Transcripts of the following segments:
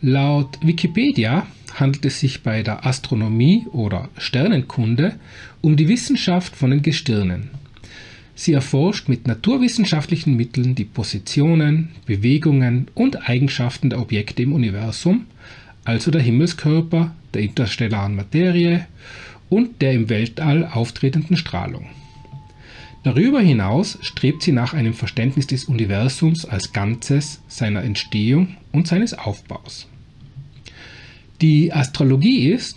Laut Wikipedia handelt es sich bei der Astronomie oder Sternenkunde um die Wissenschaft von den Gestirnen. Sie erforscht mit naturwissenschaftlichen Mitteln die Positionen, Bewegungen und Eigenschaften der Objekte im Universum, also der Himmelskörper, der interstellaren Materie und der im Weltall auftretenden Strahlung. Darüber hinaus strebt sie nach einem Verständnis des Universums als Ganzes, seiner Entstehung und seines Aufbaus. Die Astrologie ist,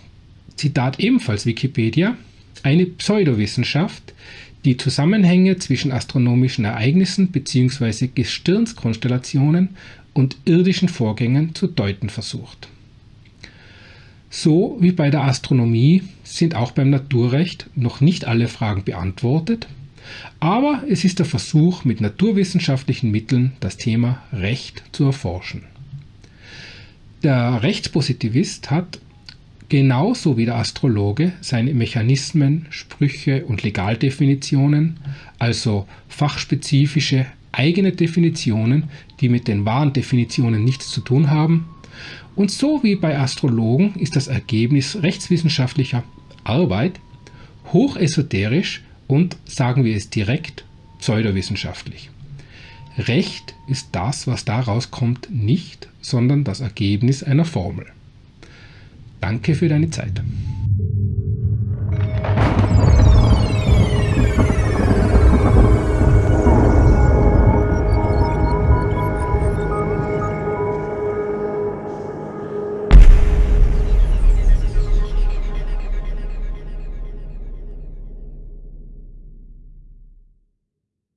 Zitat ebenfalls Wikipedia, eine Pseudowissenschaft, die Zusammenhänge zwischen astronomischen Ereignissen bzw. Gestirnskonstellationen und irdischen Vorgängen zu deuten versucht. So wie bei der Astronomie sind auch beim Naturrecht noch nicht alle Fragen beantwortet, aber es ist der Versuch, mit naturwissenschaftlichen Mitteln das Thema Recht zu erforschen. Der Rechtspositivist hat genauso wie der Astrologe seine Mechanismen, Sprüche und Legaldefinitionen, also fachspezifische eigene Definitionen, die mit den wahren Definitionen nichts zu tun haben. Und so wie bei Astrologen ist das Ergebnis rechtswissenschaftlicher Arbeit hochesoterisch und, sagen wir es direkt, pseudowissenschaftlich. Recht ist das, was daraus kommt, nicht, sondern das Ergebnis einer Formel. Danke für deine Zeit.